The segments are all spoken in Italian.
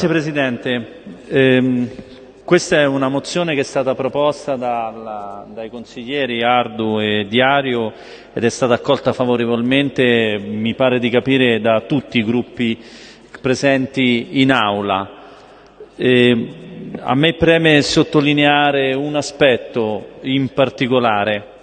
Grazie Presidente. Eh, questa è una mozione che è stata proposta dalla, dai consiglieri Ardu e Diario ed è stata accolta favorevolmente, mi pare di capire, da tutti i gruppi presenti in aula. Eh, a me preme sottolineare un aspetto in particolare.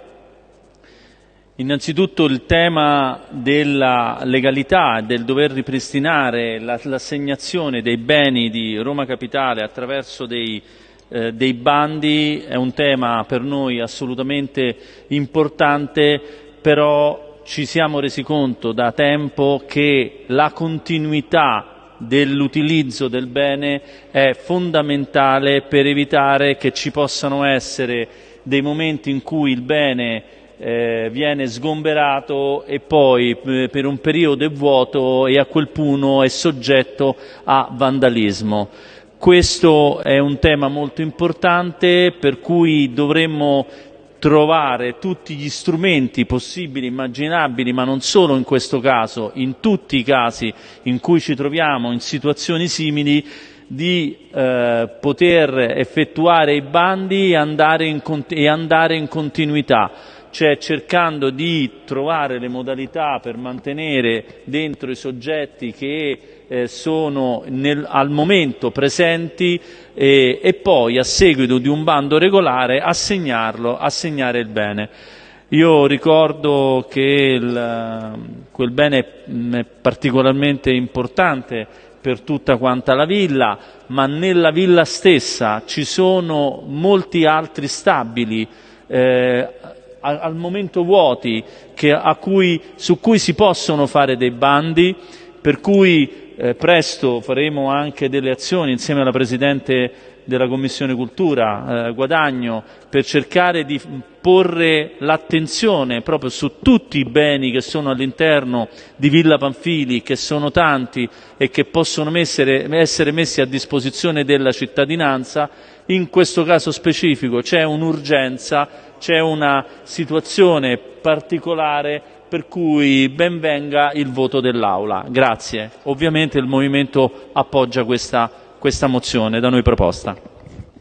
Innanzitutto il tema della legalità, del dover ripristinare l'assegnazione dei beni di Roma Capitale attraverso dei, eh, dei bandi è un tema per noi assolutamente importante, però ci siamo resi conto da tempo che la continuità dell'utilizzo del bene è fondamentale per evitare che ci possano essere dei momenti in cui il bene eh, viene sgomberato e poi eh, per un periodo è vuoto e a quel punto è soggetto a vandalismo. Questo è un tema molto importante per cui dovremmo trovare tutti gli strumenti possibili, immaginabili, ma non solo in questo caso, in tutti i casi in cui ci troviamo in situazioni simili, di eh, poter effettuare i bandi e andare in, e andare in continuità cioè cercando di trovare le modalità per mantenere dentro i soggetti che eh, sono nel, al momento presenti eh, e poi a seguito di un bando regolare assegnarlo, assegnare il bene. Io ricordo che il, quel bene è particolarmente importante per tutta quanta la villa, ma nella villa stessa ci sono molti altri stabili eh, al momento vuoti che, cui, su cui si possono fare dei bandi, per cui eh, presto faremo anche delle azioni insieme alla Presidente della Commissione Cultura, eh, Guadagno, per cercare di porre l'attenzione proprio su tutti i beni che sono all'interno di Villa Panfili, che sono tanti e che possono essere, essere messi a disposizione della cittadinanza. In questo caso specifico c'è un'urgenza, c'è una situazione particolare per cui ben venga il voto dell'Aula. Grazie. Ovviamente il Movimento appoggia questa questa mozione da noi proposta.